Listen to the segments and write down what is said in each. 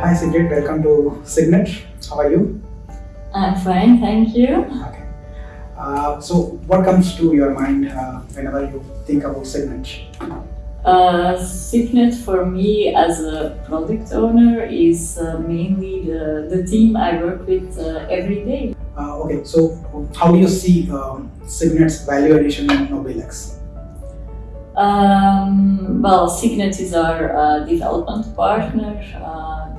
Sigrid, welcome to Signet. How are you? I'm fine, thank you. Okay. Uh, so, what comes to your mind uh, whenever you think about Signet? Uh, Signet for me as a product owner is uh, mainly the, the team I work with uh, every day. Uh, okay, so how do you see um, Signet's value addition in Nobilex? Um, well, Signet is our uh, development partner.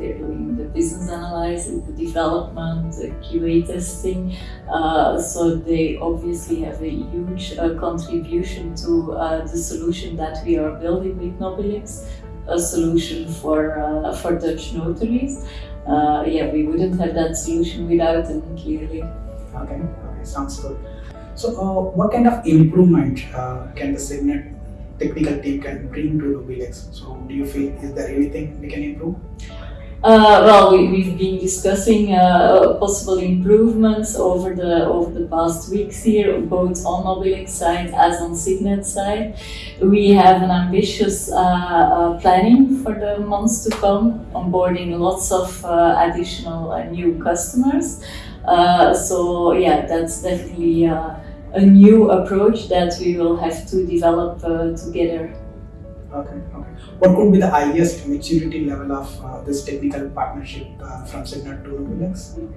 They're doing the business analysis, the development, the QA testing. Uh, so they obviously have a huge uh, contribution to uh, the solution that we are building with Nobilex, a solution for uh, for Dutch notaries. Uh, yeah, we wouldn't have that solution without them, clearly. Okay, okay, sounds good. So, uh, what kind of improvement can the Signet technical team can bring to Nobilex? So, do you feel is there anything we can improve? Uh, well, we, we've been discussing uh, possible improvements over the over the past weeks here, both on Nobilex side as on Signet side. We have an ambitious uh, uh, planning for the months to come, onboarding lots of uh, additional uh, new customers. So yeah, that's definitely a new approach that we will have to develop together. Okay, okay. What could be the highest maturity level of uh, this technical partnership uh, from Signet to Nobilex?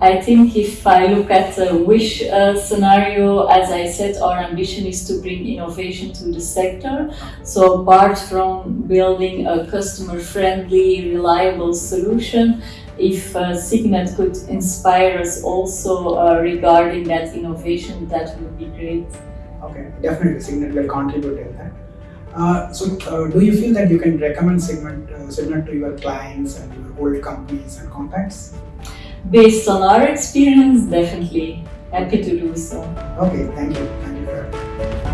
I think if I look at the wish uh, scenario, as I said, our ambition is to bring innovation to the sector. So apart from building a customer-friendly, reliable solution, if uh, Signet could inspire us also uh, regarding that innovation, that would be great. Okay, definitely Signet will contribute in that. Uh, so, uh, do you feel that you can recommend Signet, uh, Signet to your clients and your old companies and contacts? Based on our experience, definitely happy to do so. Okay, thank you. Thank you.